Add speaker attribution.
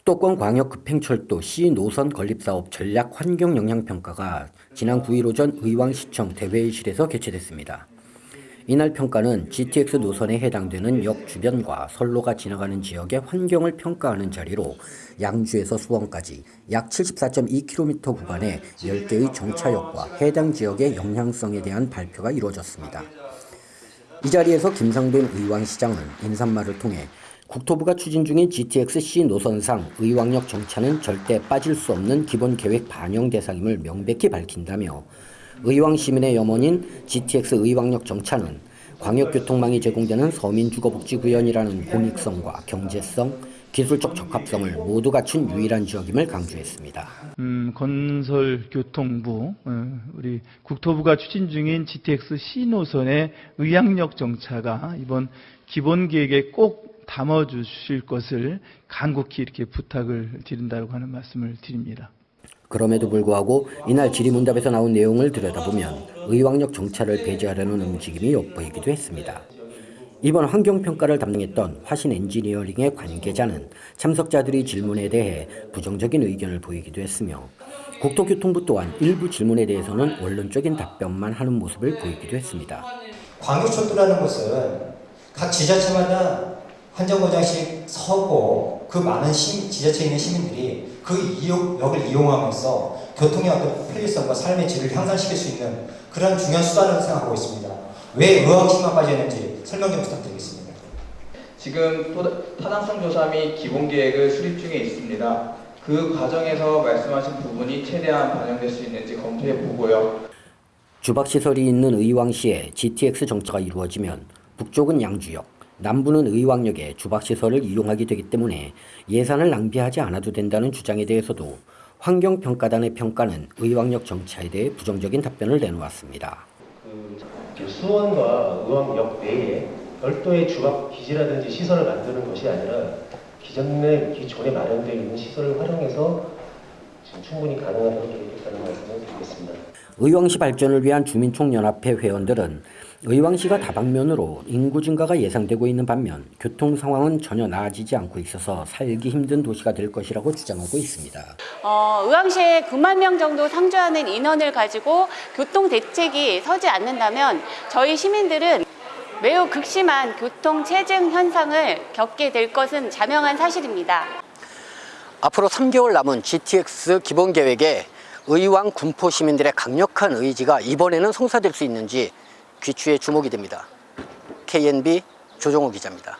Speaker 1: 수도권 광역급행철도 C 노선 건립사업 전략 환경 영향평가가 지난 9일 오전 의왕시청 대회의실에서 개최됐습니다. 이날 평가는 GTX 노선에 해당되는 역 주변과 선로가 지나가는 지역의 환경을 평가하는 자리로 양주에서 수원까지 약 74.2km 구간의 10개의 정차역과 해당 지역의 영향성에 대한 발표가 이루어졌습니다. 이 자리에서 김상돈 의왕시장은 인사말을 통해 국토부가 추진 중인 GTX-C 노선상 의왕역 정차는 절대 빠질 수 없는 기본 계획 반영 대상임을 명백히 밝힌다며 의왕 시민의 염원인 GTX 의왕역 정차는 광역교통망이 제공되는 서민주거복지구현이라는 공익성과 경제성, 기술적 적합성을 모두 갖춘 유일한 지역임을 강조했습니다.
Speaker 2: 음, 건설교통부, 어, 우리 국토부가 추진 중인 GTX C 노선의 의향역 정차가 이번 기본 계획에 꼭 담아주실 것을 간곡히 이렇게 부탁을 드린다고 하는 말씀을 드립니다.
Speaker 1: 그럼에도 불구하고 이날 질의문답에서 나온 내용을 들여다보면 의왕역 정차를 배제하려는 움직임이 엿보이기도 했습니다. 이번 환경평가를 담당했던 화신 엔지니어링의 관계자는 참석자들의 질문에 대해 부정적인 의견을 보이기도 했으며 국토교통부 또한 일부 질문에 대해서는 원론적인 답변만 하는 모습을 보이기도 했습니다.
Speaker 3: 광역철도라는 것은 각 지자체마다 한 정거장씩 서고 그 많은 시, 지자체에 있는 시민들이 그 이용, 역을 이용하면서 교통의 어떤 편리성과 삶의 질을 향상시킬 수 있는 그런 중요한 수단으로 생각하고 있습니다. 왜 의학식만 빠졌는지 설명 좀 부탁드리겠습니다.
Speaker 4: 지금 토- 타당성 조사 및 기본 계획을 수립 중에 있습니다. 그 과정에서 말씀하신 부분이 최대한 반영될 수 있는지 검토해 보고요.
Speaker 1: 주박시설이 있는 의왕시에 GTX 정차가 이루어지면 북쪽은 양주역, 남부는 의왕역에 주박시설을 이용하게 되기 때문에 예산을 낭비하지 않아도 된다는 주장에 대해서도 환경평가단의 평가는 의왕역 정차에 대해 부정적인 답변을 내놓았습니다.
Speaker 5: 그 수원과 의왕역 내에 별도의 주박 기지라든지 시설을 만드는 것이 아니라 기존에 기존에 마련되어 있는 시설을 활용해서 지금 충분히 가능하다고 계획했다는
Speaker 1: 의왕시 발전을 위한 주민총연합회 회원들은 의왕시가 다방면으로 인구 증가가 예상되고 있는 반면 교통 상황은 전혀 나아지지 않고 있어서 살기 힘든 도시가 될 것이라고 주장하고 있습니다.
Speaker 6: 어, 의왕시에 9만 명 정도 상주하는 인원을 가지고 교통 대책이 서지 않는다면 저희 시민들은 매우 극심한 교통 체증 현상을 겪게 될 것은 자명한 사실입니다.
Speaker 1: 앞으로 3개월 남은 GTX 기본 계획에 의왕 군포 시민들의 강력한 의지가 이번에는 성사될 수 있는지 귀추에 주목이 됩니다. KNB 조정호 기자입니다.